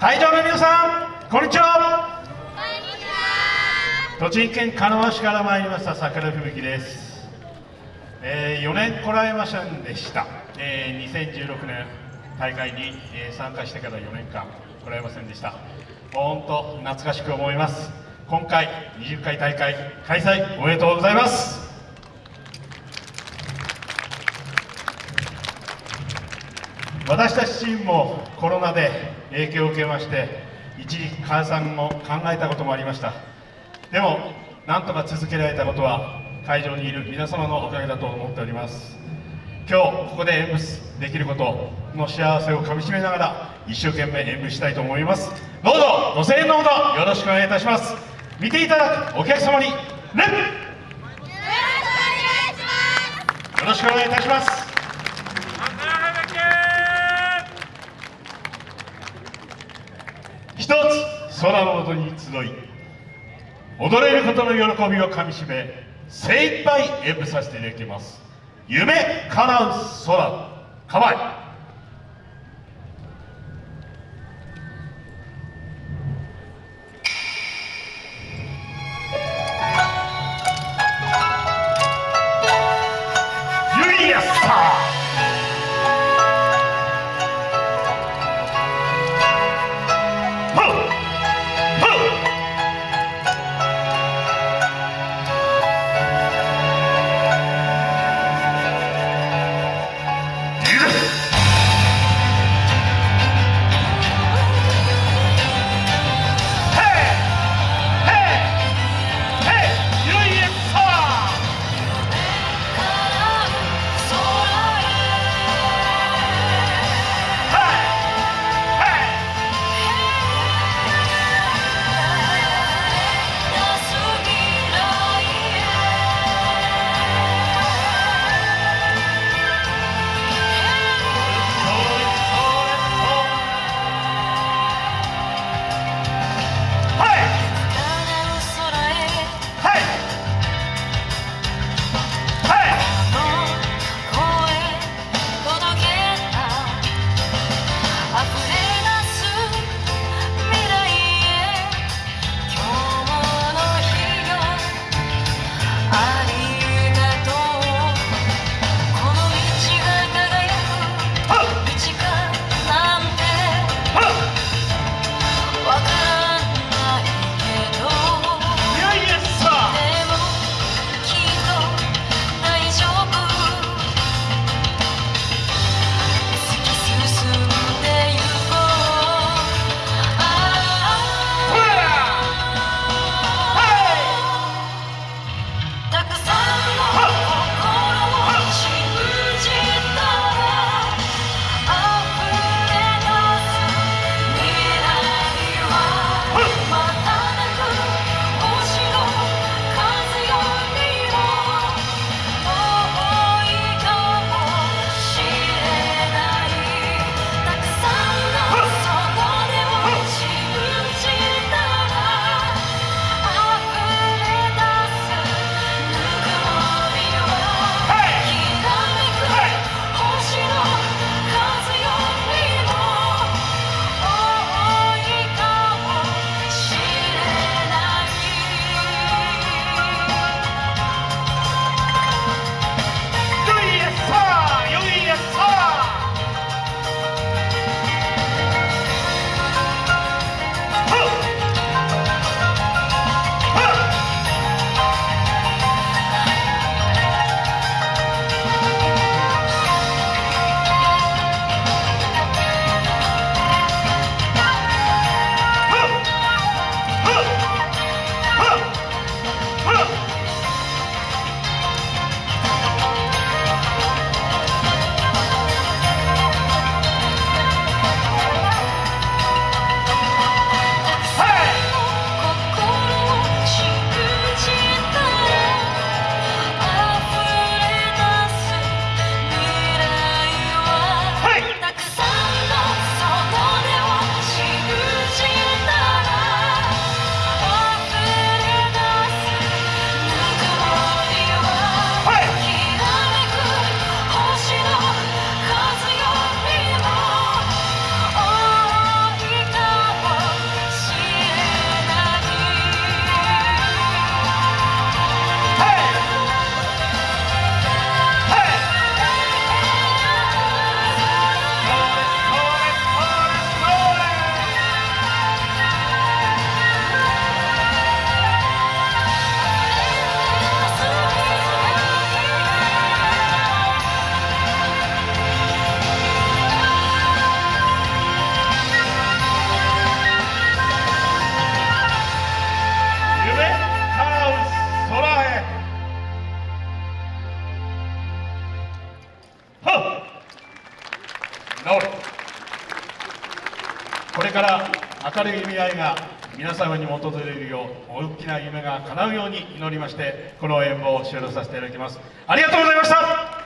会場の皆さんこんにちは。栃木県鹿沼市から参りました桜吹雪です、えー、4年来られませんでした、えー、2016年大会に、えー、参加してから4年間来られませんでした。本当懐かしく思います。今回20回大会開催おめでとうございます。私たちチームもコロナで影響を受けまして一時解散も考えたこともありました。でもなんとか続けられたことは会場にいる皆様のおかげだと思っております。今日ここで演舞できることの幸せをかみしめながら一生懸命演舞したいと思います。どうぞご声援のほどよろしくお願いいたします。見ていただくお客様に礼よろしくお願いいたします一つ空の音に集い踊れることの喜びをかみしめ精一杯演舞させていただきます。夢叶う空。構えから明るい未来が皆様にも訪れるよう大きな夢が叶うように祈りましてこの演舞を終了させていただきます。ありがとうございました。